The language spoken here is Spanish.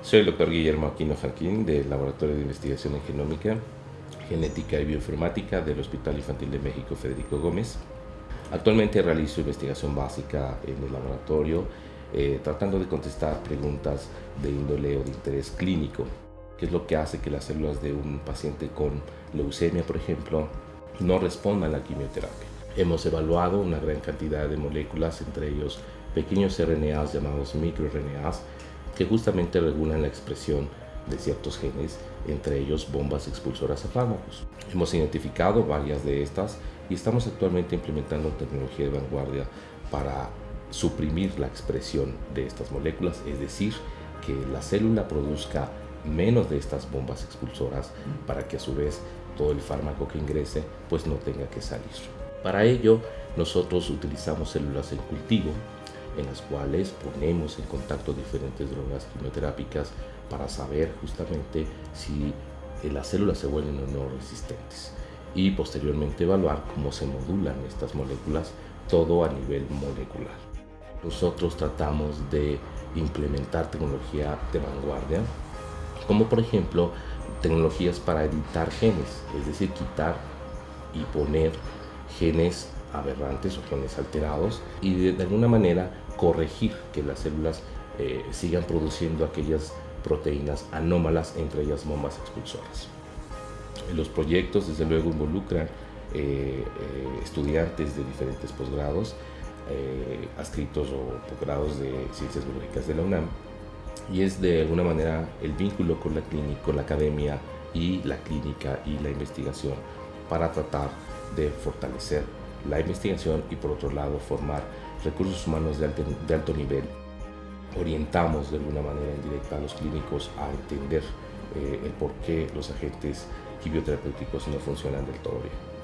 Soy el doctor Guillermo Aquino Janquín del Laboratorio de Investigación en Genómica, Genética y Bioinformática del Hospital Infantil de México Federico Gómez. Actualmente realizo investigación básica en el laboratorio, eh, tratando de contestar preguntas de índole o de interés clínico, que es lo que hace que las células de un paciente con leucemia, por ejemplo, no respondan a la quimioterapia. Hemos evaluado una gran cantidad de moléculas, entre ellos pequeños RNAs llamados microRNAs, que justamente regulan la expresión de ciertos genes, entre ellos bombas expulsoras a fármacos. Hemos identificado varias de estas y estamos actualmente implementando tecnología de vanguardia para suprimir la expresión de estas moléculas, es decir, que la célula produzca menos de estas bombas expulsoras para que a su vez todo el fármaco que ingrese pues no tenga que salir. Para ello nosotros utilizamos células en cultivo en las cuales ponemos en contacto diferentes drogas quimioterápicas para saber justamente si las células se vuelven o no resistentes y posteriormente evaluar cómo se modulan estas moléculas todo a nivel molecular. Nosotros tratamos de implementar tecnología de vanguardia, como por ejemplo tecnologías para editar genes, es decir, quitar y poner genes aberrantes o genes alterados y de, alguna manera corregir que las células eh, sigan produciendo aquellas proteínas anómalas, entre ellas bombas expulsoras. Los proyectos desde luego involucran eh, eh, estudiantes de diferentes posgrados, adscritos o posgrados de ciencias biológicas de la UNAM, y es de alguna manera el vínculo con la clínica, con la academia y la clínica y la investigación para tratar de fortalecer la investigación y por otro lado formar recursos humanos de alto, nivel. Orientamos de alguna manera indirecta a los clínicos a entender eh, el por qué los agentes quimioterapéuticos no funcionan del todo bien.